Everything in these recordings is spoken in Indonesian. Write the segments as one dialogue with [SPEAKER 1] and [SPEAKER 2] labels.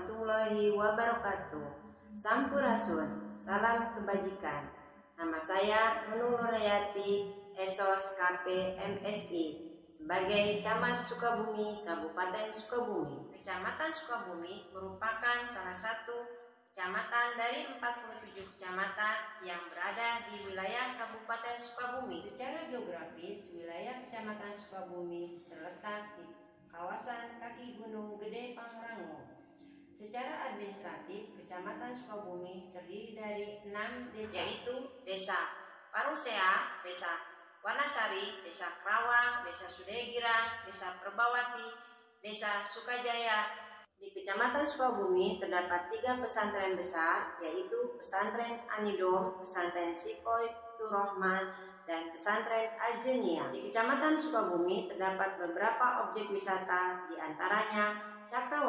[SPEAKER 1] Warahmatullahi wabarakatuh. Sampurasun, salam kebajikan. Nama saya Nunung Nurayati, Esos KP MSI sebagai Camat Sukabumi, Kabupaten Sukabumi. Kecamatan Sukabumi merupakan salah satu kecamatan dari 47 kecamatan yang berada di wilayah Kabupaten Sukabumi. Secara geografis, wilayah Kecamatan Sukabumi terletak di kawasan kaki Gunung Gede Pangrango. Secara administratif, Kecamatan Sukabumi terdiri dari enam desa, yaitu Desa Parungsea, Desa Wanasari, Desa Kerawang, Desa Sudegirang, Desa Perbawati, Desa Sukajaya. Di Kecamatan Sukabumi terdapat tiga pesantren besar, yaitu Pesantren Anidom, Pesantren Sikoy Turrohman, dan Pesantren Azenia. Di Kecamatan Sukabumi terdapat beberapa objek wisata, di antaranya Cakrawala,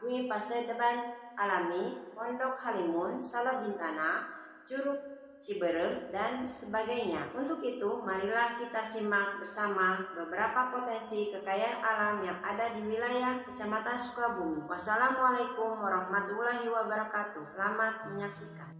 [SPEAKER 1] Bumi Pasedeban Alami, Pondok Halimun, Salabintana, Curug Ciberem, dan sebagainya. Untuk itu, marilah kita simak bersama beberapa potensi kekayaan alam yang ada di wilayah Kecamatan Sukabumi. Wassalamualaikum warahmatullahi wabarakatuh. Selamat menyaksikan.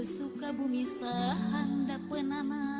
[SPEAKER 2] Kidul suka bumi sahanda penana